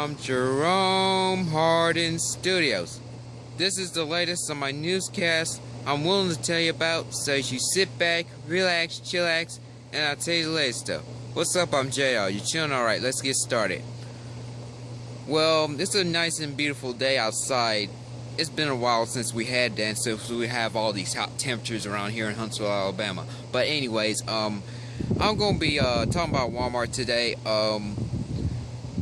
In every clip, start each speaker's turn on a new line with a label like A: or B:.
A: from Jerome Hardin Studios. This is the latest on my newscast I'm willing to tell you about, so you sit back, relax, chillax, and I'll tell you the latest stuff. What's up, I'm JR. You chilling alright, let's get started. Well, it's a nice and beautiful day outside. It's been a while since we had that, so we have all these hot temperatures around here in Huntsville, Alabama. But anyways, um, I'm gonna be uh, talking about Walmart today. Um,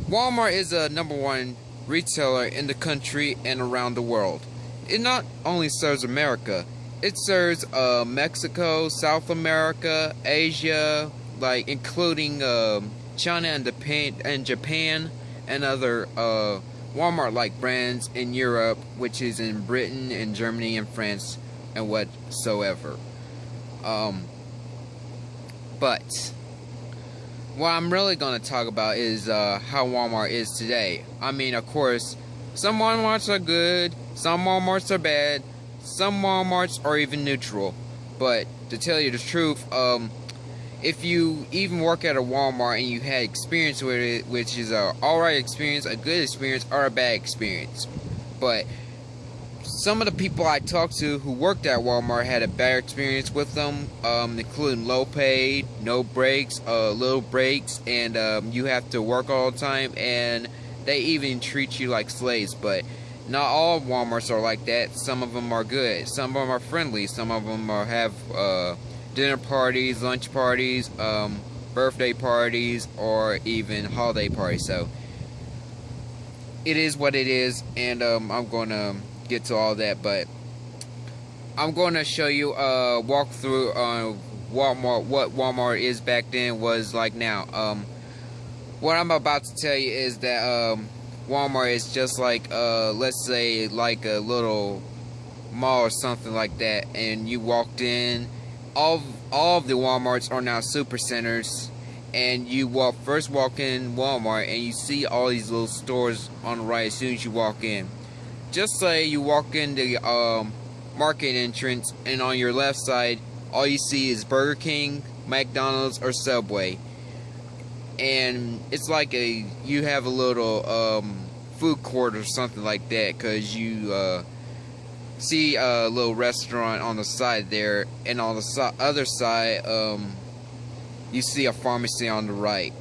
A: Walmart is a number one retailer in the country and around the world. It not only serves America, it serves uh, Mexico, South America, Asia, like including uh, China and Japan, and Japan and other uh, Walmart-like brands in Europe, which is in Britain and Germany and France and whatsoever. Um, but what I'm really going to talk about is uh, how Walmart is today. I mean, of course, some Walmarts are good, some Walmarts are bad, some Walmarts are even neutral. But to tell you the truth, um, if you even work at a Walmart and you had experience with it, which is a alright experience, a good experience, or a bad experience. But some of the people I talked to who worked at Walmart had a bad experience with them, um, including low paid, no breaks, uh, little breaks, and um, you have to work all the time, and they even treat you like slaves. But not all Walmarts are like that. Some of them are good. Some of them are friendly. Some of them are have uh, dinner parties, lunch parties, um, birthday parties, or even holiday parties. So it is what it is, and um, I'm going to get to all that, but I'm going to show you a walkthrough on Walmart, what Walmart is back then was like now. Um, what I'm about to tell you is that um, Walmart is just like, uh, let's say, like a little mall or something like that, and you walked in. All all of the WalMarts are now super centers, and you walk first walk in Walmart, and you see all these little stores on the right as soon as you walk in just say you walk in the um, market entrance and on your left side all you see is Burger King, McDonald's, or Subway. And it's like a you have a little um, food court or something like that because you uh, see a little restaurant on the side there, and on the so other side um, you see a pharmacy on the right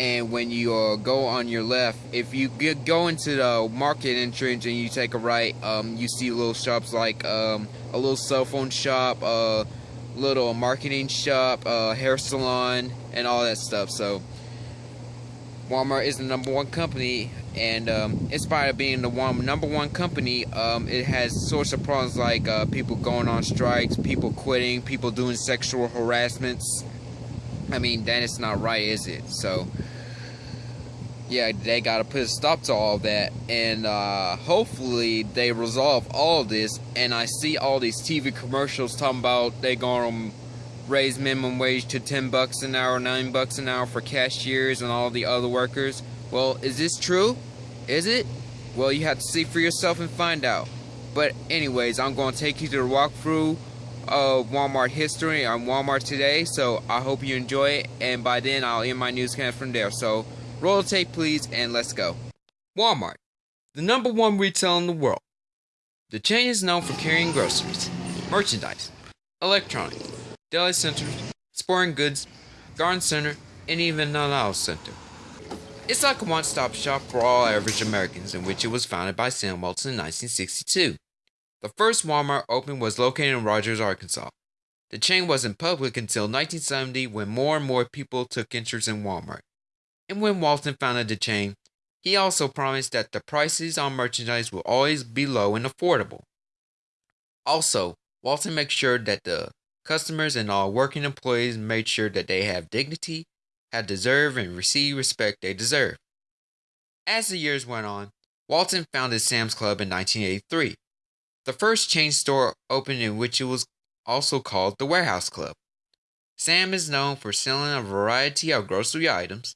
A: and when you uh, go on your left, if you go into the market entrance and you take a right, um, you see little shops like um, a little cell phone shop, a little marketing shop, uh, hair salon, and all that stuff. So Walmart is the number one company, and um, in spite of being the one number one company, um, it has sorts of problems like uh, people going on strikes, people quitting, people doing sexual harassments. I mean, that is not right, is it? So yeah, they got to put a stop to all that, and uh, hopefully they resolve all this. And I see all these TV commercials talking about they gonna raise minimum wage to 10 bucks an hour, 9 bucks an hour for cashiers and all the other workers. Well, is this true? Is it? Well, you have to see for yourself and find out. But anyways, I'm to take you to the walkthrough of Walmart history on Walmart today. So I hope you enjoy it. And by then, I'll end my newscast from there. So Roll tape, please, and let's go. Walmart, the number one retail in the world. The chain is known for carrying groceries, merchandise, electronics, deli centers, sporting goods, garden center, and even an center. It's like a one-stop shop for all average Americans in which it was founded by Sam Walton in 1962. The first Walmart opened was located in Rogers, Arkansas. The chain wasn't public until 1970 when more and more people took interest in Walmart and when Walton founded the chain, he also promised that the prices on merchandise will always be low and affordable. Also, Walton makes sure that the customers and all working employees made sure that they have dignity, have deserve, and receive respect they deserve. As the years went on, Walton founded Sam's Club in 1983, the first chain store opened in which it was also called the Warehouse Club. Sam is known for selling a variety of grocery items,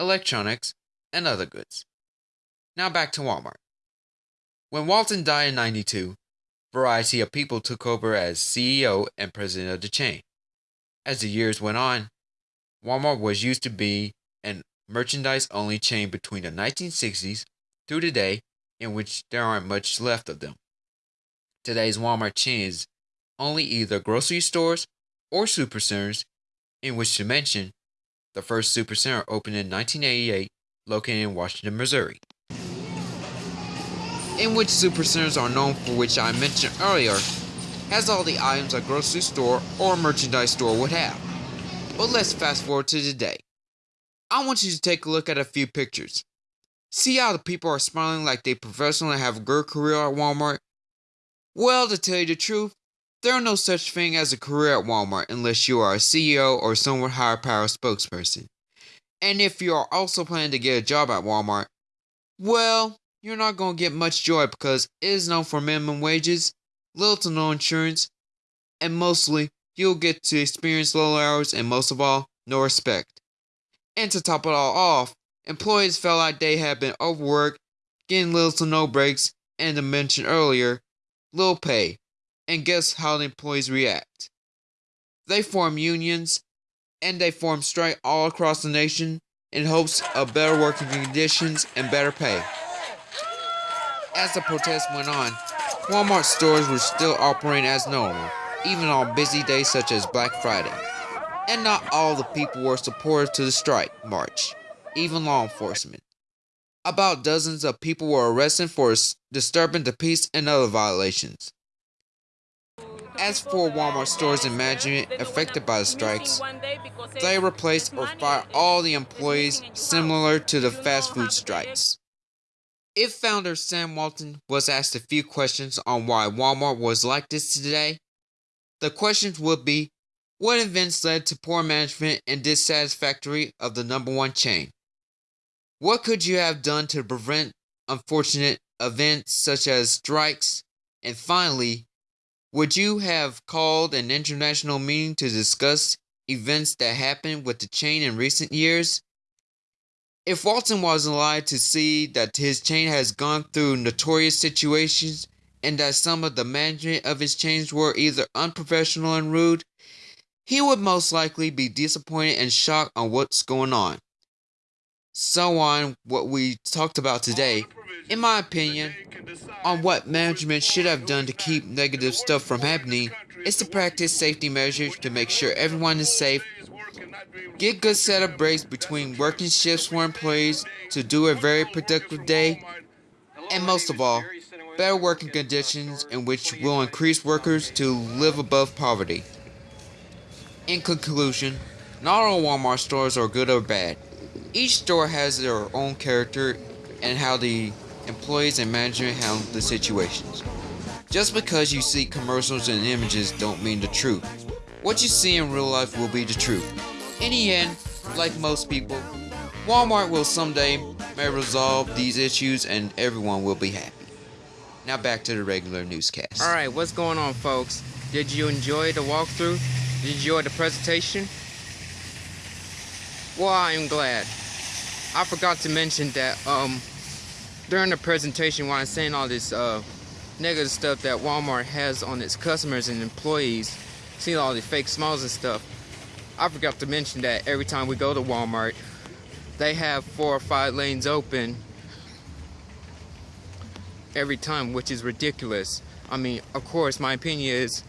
A: electronics, and other goods. Now back to Walmart. When Walton died in 92, variety of people took over as CEO and president of the chain. As the years went on, Walmart was used to be an merchandise only chain between the 1960s through today, in which there aren't much left of them. Today's Walmart chain is only either grocery stores or supercenters, in which to mention the first supercenter opened in 1988, located in Washington, Missouri. In which supercenters are known for which I mentioned earlier, has all the items a grocery store or merchandise store would have. But let's fast forward to today. I want you to take a look at a few pictures. See how the people are smiling like they professionally have a good career at Walmart? Well, to tell you the truth, there are no such thing as a career at Walmart unless you are a CEO or somewhat higher power spokesperson. And if you are also planning to get a job at Walmart, well, you're not going to get much joy because it is known for minimum wages, little to no insurance, and mostly you'll get to experience low hours and most of all, no respect. And to top it all off, employees felt like they had been overworked, getting little to no breaks, and to mention earlier, low pay. And guess how the employees react? They form unions and they form strike all across the nation in hopes of better working conditions and better pay. As the protest went on, Walmart stores were still operating as normal, even on busy days such as Black Friday. And not all the people were supportive to the strike march, even law enforcement. About dozens of people were arrested for disturbing the peace and other violations. As for Walmart stores and management affected by the strikes, they replaced or fired all the employees similar to the fast food strikes. If founder Sam Walton was asked a few questions on why Walmart was like this today, the questions would be what events led to poor management and dissatisfactory of the number one chain? What could you have done to prevent unfortunate events such as strikes? And finally, would you have called an international meeting to discuss events that happened with the chain in recent years? If Walton was alive to see that his chain has gone through notorious situations and that some of the management of his chains were either unprofessional and rude, he would most likely be disappointed and shocked on what's going on. So on what we talked about today, in my opinion, on what management should have done to keep negative stuff from happening is to practice safety measures to make sure everyone is safe, get good set of breaks between working shifts for employees to do a very productive day, and most of all, better working conditions in which will increase workers to live above poverty. In conclusion, not all Walmart stores are good or bad. Each store has their own character and how the employees and management handle the situations. Just because you see commercials and images don't mean the truth. What you see in real life will be the truth. In the end, like most people, Walmart will someday may resolve these issues and everyone will be happy. Now back to the regular newscast.
B: Alright, what's going on folks? Did you enjoy the walkthrough? Did you enjoy the presentation? Well, I'm glad. I forgot to mention that um, during the presentation while I'm saying all this uh, negative stuff that Walmart has on its customers and employees, seeing all the fake smiles and stuff, I forgot to mention that every time we go to Walmart, they have four or five lanes open every time, which is ridiculous. I mean, of course, my opinion is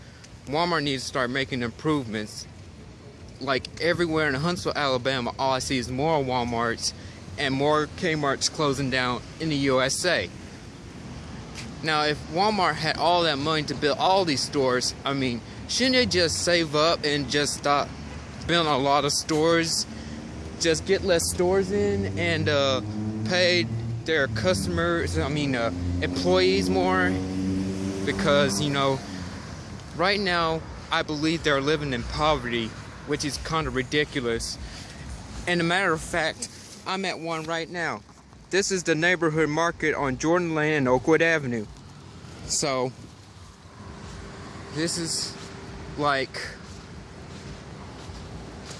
B: Walmart needs to start making improvements. Like everywhere in Huntsville, Alabama, all I see is more Walmarts and more Kmart's closing down in the USA. Now, if Walmart had all that money to build all these stores, I mean, shouldn't they just save up and just stop building a lot of stores? Just get less stores in and uh, pay their customers, I mean, uh, employees more? Because, you know, right now, I believe they're living in poverty, which is kind of ridiculous. And a matter of fact, I'm at one right now. This is the neighborhood market on Jordan Lane and Oakwood Avenue. So, this is like,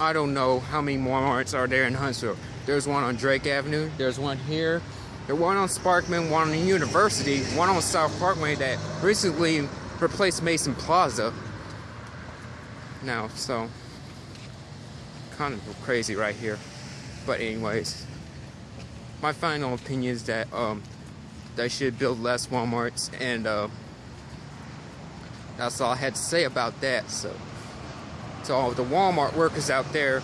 B: I don't know how many Walmarts are there in Huntsville. There's one on Drake Avenue, there's one here, there's one on Sparkman, one on the University, one on South Parkway that recently replaced Mason Plaza. Now, so, kind of crazy right here. But anyways, my final opinion is that um, they should build less WalMarts, and uh, that's all I had to say about that. So, to all the Walmart workers out there,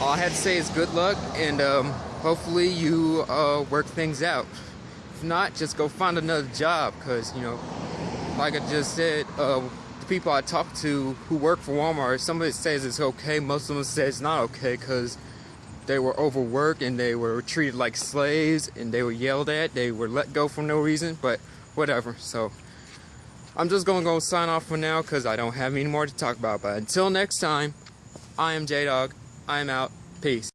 B: all I had to say is good luck, and um, hopefully you uh, work things out. If not, just go find another job, cause you know, like I just said, uh, the people I talk to who work for Walmart, some of it says it's okay, most of them say it's not okay, cause they were overworked and they were treated like slaves and they were yelled at, they were let go for no reason, but whatever. So I'm just gonna go sign off for now because I don't have any more to talk about. But until next time, I am J Dog. I am out. Peace.